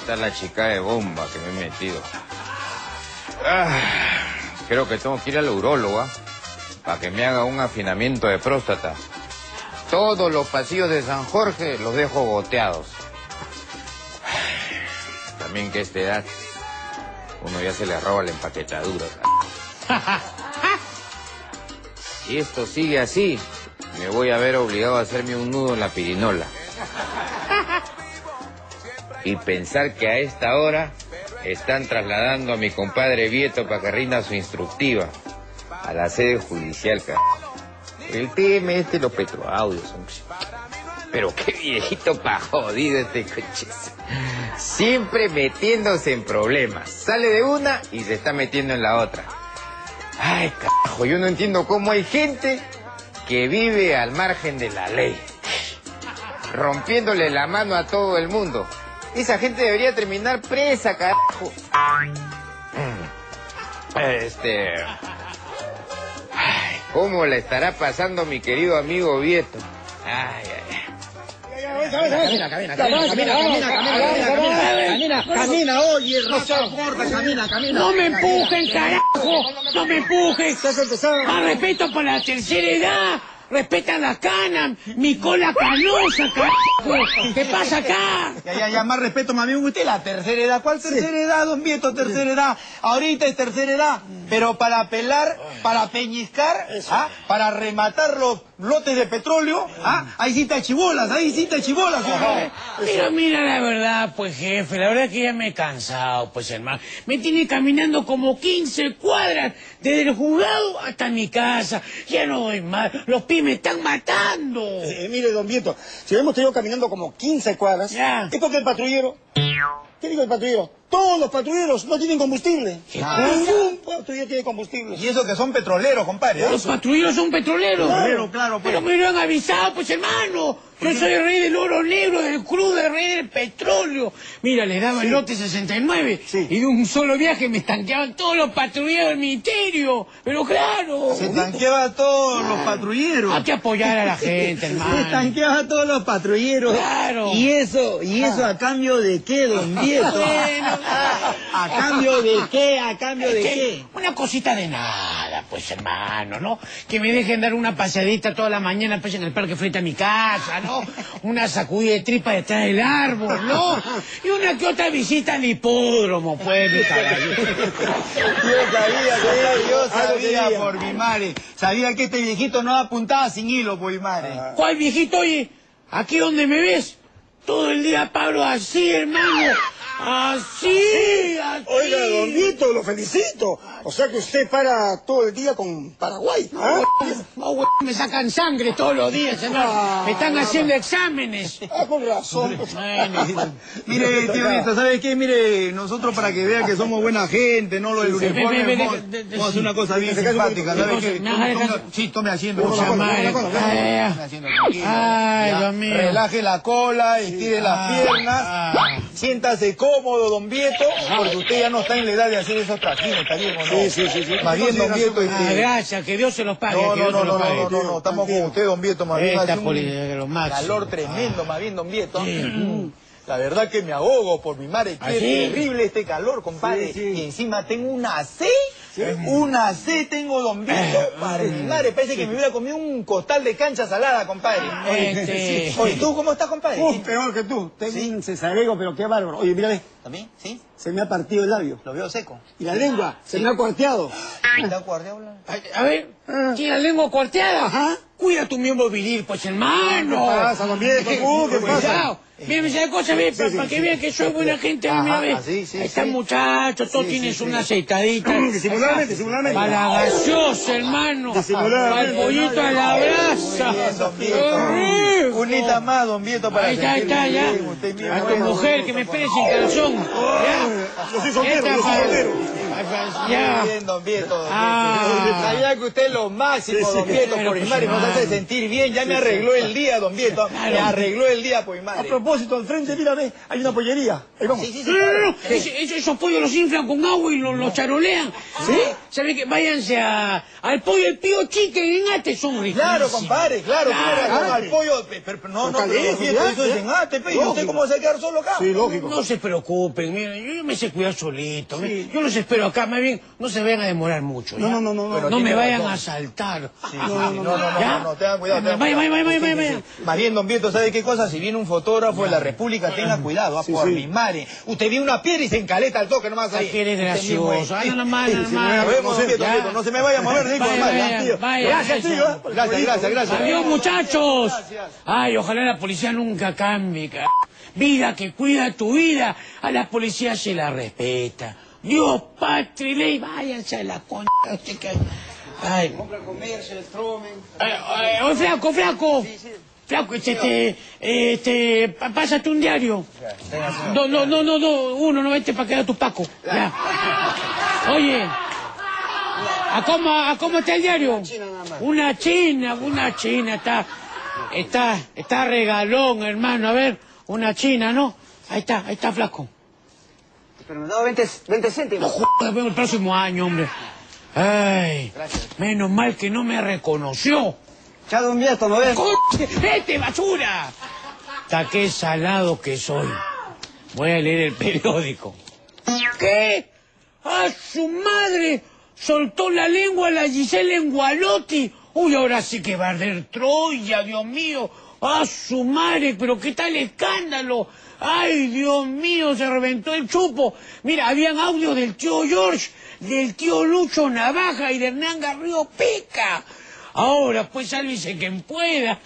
está la chica de bomba que me he metido. Ah, creo que tengo que ir al urólogo, ¿ah? Para que me haga un afinamiento de próstata. Todos los pasillos de San Jorge los dejo goteados. También que a esta edad uno ya se le roba la empaquetadura. Si esto sigue así, me voy a ver obligado a hacerme un nudo en la pirinola. Y pensar que a esta hora están trasladando a mi compadre Vieto para que rinda su instructiva a la sede judicial, cara. El tema este los petroaudios, hombre. Pero qué viejito pa' jodido este coche. Siempre metiéndose en problemas. Sale de una y se está metiendo en la otra. Ay, carajo, yo no entiendo cómo hay gente que vive al margen de la ley. Rompiéndole la mano a todo el mundo. Esa gente debería terminar presa, carajo. Eh, este... Ay, ¿Cómo la estará pasando mi querido amigo Vieto? Ay, ay, Camina, camina, camina, camina, camina, camina, camina, camina, oye, camina, camina. No me empujen, carajo, no me empujen. Al respeto por la tercera edad. Respeta la cana, mi cola canosa, carajo. ¿Qué pasa acá? Ya, ya, ya, más respeto, más bien usted, la tercera edad. ¿Cuál tercera edad, don Vieto? Tercera edad. Ahorita es tercera edad. Pero para pelar, para peñiscar, ¿ah? para rematar los lotes de petróleo, ¿ah? ahí sí está chibolas, ahí sí está chibolas. Mira, mira, la verdad, pues jefe, la verdad que ya me he cansado, pues hermano. Me tiene caminando como 15 cuadras desde el juzgado hasta mi casa. Ya no voy más, los pies me están matando. Eh, mire, don Vieto, si hemos tenido caminando como 15 cuadras, es porque el patrullero... ¿Qué digo el patrullero? Todos los patrulleros no tienen combustible. Ningún patrullero tiene combustible. Y eso que son petroleros, compadre. ¿eh? Los patrulleros son petroleros. Claro, claro, pues. Pero me lo han avisado, pues hermano. Yo soy el rey del oro negro, del crudo, el rey del petróleo. Mira, les daba el lote 69 Sí. y de un solo viaje me estanqueaban todos los patrulleros del ministerio. Pero claro, Se tanqueaba a todos los patrulleros. hay que apoyar a la gente, Se hermano. tanqueaba a todos los patrulleros. Claro. ¿Y eso, y eso a cambio de qué, don Bueno, ¿A cambio de qué? ¿A cambio de ¿Qué? Una cosita de nada, pues hermano, ¿no? Que me dejen dar una paseadita toda la mañana pues en el parque frente a mi casa, ¿no? Una sacudida de tripa detrás del árbol, ¿no? Y una que otra visita al hipódromo, pues, mi caballero. Yo sabía, yo Ah, sabía por mi madre. Sabía que este viejito no apuntaba sin hilo por mi madre. ¿Cuál viejito, oye? Aquí donde me ves, todo el día paro así, hermano. Assim! Oiga, don Vieto, lo felicito. O sea que usted para todo el día con Paraguay. ¿ah? Oh, güey, me sacan sangre todos los días, hermano. Me están haciendo exámenes. Ah, con razón. Mire, tío Vieto, ¿sabe qué? Mire, nosotros para que vean que somos buena gente, no lo del sí, uniforme, vamos a hacer una cosa bien simpática, ¿sabe qué? Sí, tome asiento. Una tome cosa, asiento. una cosa, Ay. Dios mío. Relaje la cola, estire las Ah, piernas, ah. siéntase cómodo, don Vieto, porque usted ya no está en la edad de hacer esos trajines, ¿está bien o no? Sí, sí, sí, sí. Más bien, don Vieto, Ah, gracias, que Dios se los pague. No, que no, Dios no, se no, no, pague. no, no, no, estamos con usted, don Vieto, más bien. Esta un calor tremendo, más bien, don Vieto. Sí. Mm. La verdad que me ahogo por mi madre. ¿Ah, Qué sí? terrible este calor, compadre. Sí, sí. Y encima tengo una C. Una C tengo, don Vieto. Para mi madre, parece que me hubiera comido un costal de cancha salada, compadre. Este- Oye, ¿tú cómo estás, compadre? Uf, peor que tú. Tengo un cesarego, pero qué bárbaro. Oye, mira, ve, ¿También? ¿Sí? se me ha partido el labio. Lo veo seco. Y la lengua, se me ha cuarteado. ¿Está guardiado? A ver, ¿tiene la lengua cuarteada? Ajá. Cuida tu miembro viril, pues hermano. ¿Qué pasa, don Vieto? Uh, ¿qué pasa? Cuidado. Mira, me sabe cosa, ve, para sí, que sí. vean que soy buena gente, mira, ve. sí, sí, Ahí están sí. muchachos, todos Sí, tienen sí, una sí. aceitadita. Disimuladamente, disimuladamente. Para la gaseosa, hermano. Disimuladamente. Para el pollito a la brasa. Qué. Unita más, don Vieto, para Ahí está, ahí está, ya. A tu mujer que me espere sin calzón. Vocês eu sou ouviram? Muy bien, don Vieto. don Ah. Sabía que usted es lo máximo, Sí, sí. don Vieto, por pues, madre. Nos hace sentir bien. Ya me arregló el día, don Vieto. Me Claro. arregló el día por mi A madre. propósito, al frente, mira, ve, hay una pollería. Ahí vamos. Sí, sí, sí. No, no, claro. no, ese- ese- esos pollos los inflan con agua y los, los charolean. ¿Sí? ¿Sabe que Váyanse a, al pollo el pío chicken en Ate, son ricos. Claro, compadre. claro, Ah, al sí. pollo, pe- pero, pero no, no, pero Vieto, eso es en ate, ¿y usted cómo se va a quedar solo acá? Sí, lógico. No se preocupen, miren, yo, me sé cuidar solito. Yo los espero acá, más bien, no se vayan a demorar mucho. No, ¿ya? no, no, no, no. Pero No me vayan a asaltar. Sí, no, no, no, no, ¿Ya? no, no, tengan cuidado. tengan Vaya, vaya, cuidado. vaya, vaya. Más bien, don Vieto, ¿sabe qué cosa? Si viene un fotógrafo de la República, tenga cuidado, ah, Sí, por mi madre. Usted viene una piedra y se encaleta al toque nomás ahí. Ay, eres gracioso. No, nomás, no, Nos nomás. vemos, Vieto. Vieto, no se me vaya a mover, dijo, Vaya, vaya, Gracias, tío. ¿eh? Gracias, gracias, gracias. Adiós, muchachos. Gracias. Ay, ojalá la policía nunca cambie. ca- Vida que cuida tu vida, a la policía se la respeta. Dios, patria y ley, váyanse a la concha. usted que- Ay. Eh, eh, oye, flaco, flaco. Flaco, este, este, este, pásate un diario. No, no, no, no, no, uno, no vete para que tu Paco. Ya. Oye, ¿a cómo, ¿a cómo está el diario? Una china, una china, está, está, está regalón, hermano. A ver, una china, ¿no? Ahí está, ahí está, flaco. Pero me dado 20, 20 No céntimos. jodas, vemos el próximo año, hombre. Ay, menos mal que no me reconoció. Echado un viejo, ¿no ves? ¡Vete, basura! Ta qué salado que soy. Voy a leer el periódico. ¿Qué? ¡A su madre! Soltó la lengua la Giselle en Gualotti. Uy, ahora sí que va a arder Troya, Dios mío. ¡A su madre! ¿Pero qué tal escándalo? ¡Ay, Dios mío! Se reventó el chupo. Mira, habían audios del tío George, del tío Lucho Navaja y de Hernán Garrido Pica. Ahora, pues sálvese quien pueda.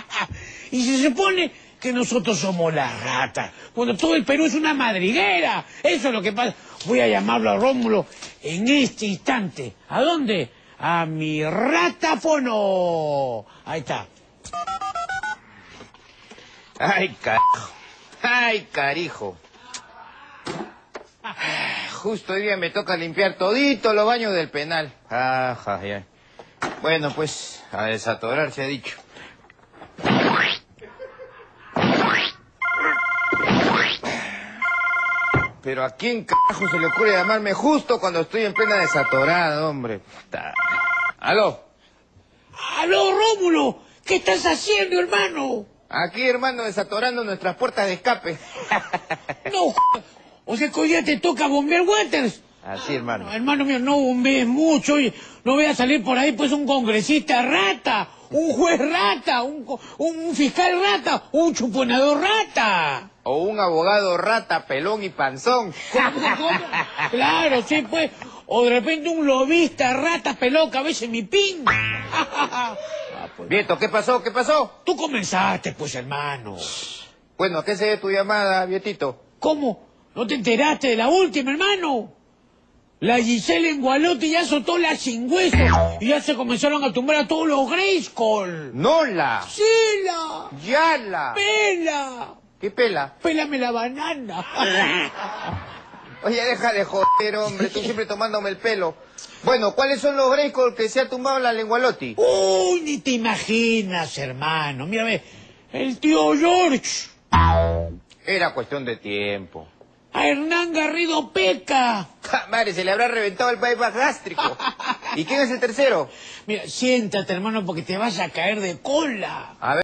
y se supone que nosotros somos las ratas, cuando todo el Perú es una madriguera. Eso es lo que pasa. Voy a llamarlo a Rómulo en este instante. ¿A dónde? A mi ratafono. Ahí está. Ay, carajo. Ay, carijo. Justo hoy día me toca limpiar todito los baños del penal. Ajá, ya. Bueno, pues, a desatorar se ha dicho. Pero a quién carajo se le ocurre llamarme justo cuando estoy en plena desatorada, hombre. Puta. ¿Aló? ¡Aló, Rómulo! ¿Qué estás haciendo, hermano? Aquí, hermano, desatorando nuestras puertas de escape. No, o sea que hoy día te toca bombear waters. Así, hermano. No, hermano mío, no bombees mucho. Oye, no voy a salir por ahí pues un congresista rata, un juez rata, un, un fiscal rata, un chuponador rata. O un abogado rata, pelón y panzón. ¿Cómo, cómo? Claro, sí, pues. O de repente un lobista rata, pelón, cabeza en mi pin. Vieto, ¿qué pasó? ¿Qué pasó? Tú comenzaste, pues, hermano. Bueno, ¿a qué se debe tu llamada, Vietito? ¿Cómo? ¿No te enteraste de la última, hermano? La Giselle en Gualote ya soltó la sin hueso y ya se comenzaron a tumbar a todos los Grayskull. ¡Nola! ¡Sila! ¡Yala! ¡Pela! ¿Qué pela? ¡Pélame la banana! Oye, deja de joder, hombre, tú siempre tomándome el pelo. Bueno, ¿cuáles son los Grayskull que se ha tumbado la lengualotti? ¡Uy, ni te imaginas, hermano! Mírame, el tío George, Era cuestión de tiempo. a Hernán Garrido Peca. Ja, Madre, se le habrá reventado el bypass gástrico. ¿Y quién es el tercero? Mira, siéntate, hermano, porque te vas a caer de cola. A ver.